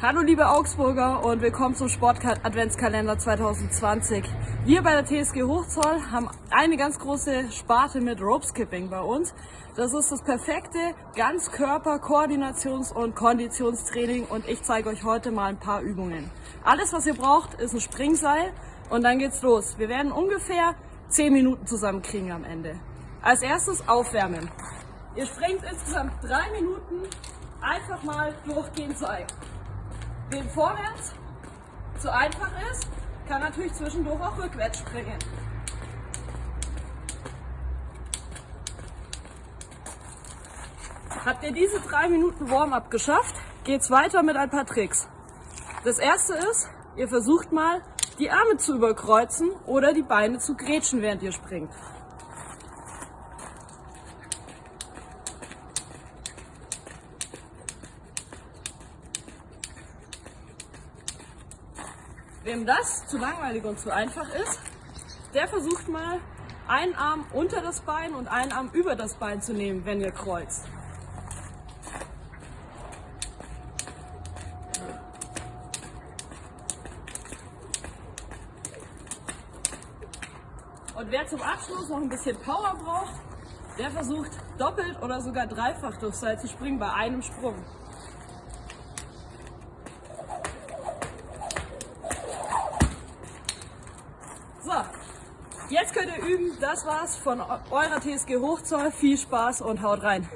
Hallo liebe Augsburger und willkommen zum Sport-Adventskalender 2020. Wir bei der TSG Hochzoll haben eine ganz große Sparte mit Rope Skipping bei uns. Das ist das perfekte Ganzkörper-Koordinations- und Konditionstraining und ich zeige euch heute mal ein paar Übungen. Alles was ihr braucht ist ein Springseil und dann geht's los. Wir werden ungefähr 10 Minuten zusammenkriegen am Ende. Als erstes aufwärmen. Ihr springt insgesamt 3 Minuten einfach mal durchgehend Seil. Wem vorwärts zu einfach ist, kann natürlich zwischendurch auch rückwärts springen. Habt ihr diese drei Minuten Warm-up geschafft, geht's weiter mit ein paar Tricks. Das erste ist, ihr versucht mal, die Arme zu überkreuzen oder die Beine zu grätschen, während ihr springt. Wem das zu langweilig und zu einfach ist, der versucht mal einen Arm unter das Bein und einen Arm über das Bein zu nehmen, wenn ihr kreuzt. Und wer zum Abschluss noch ein bisschen Power braucht, der versucht doppelt oder sogar dreifach durchs Seil zu springen bei einem Sprung. Jetzt könnt ihr üben. Das war's von eurer TSG Hochzoll. Viel Spaß und haut rein.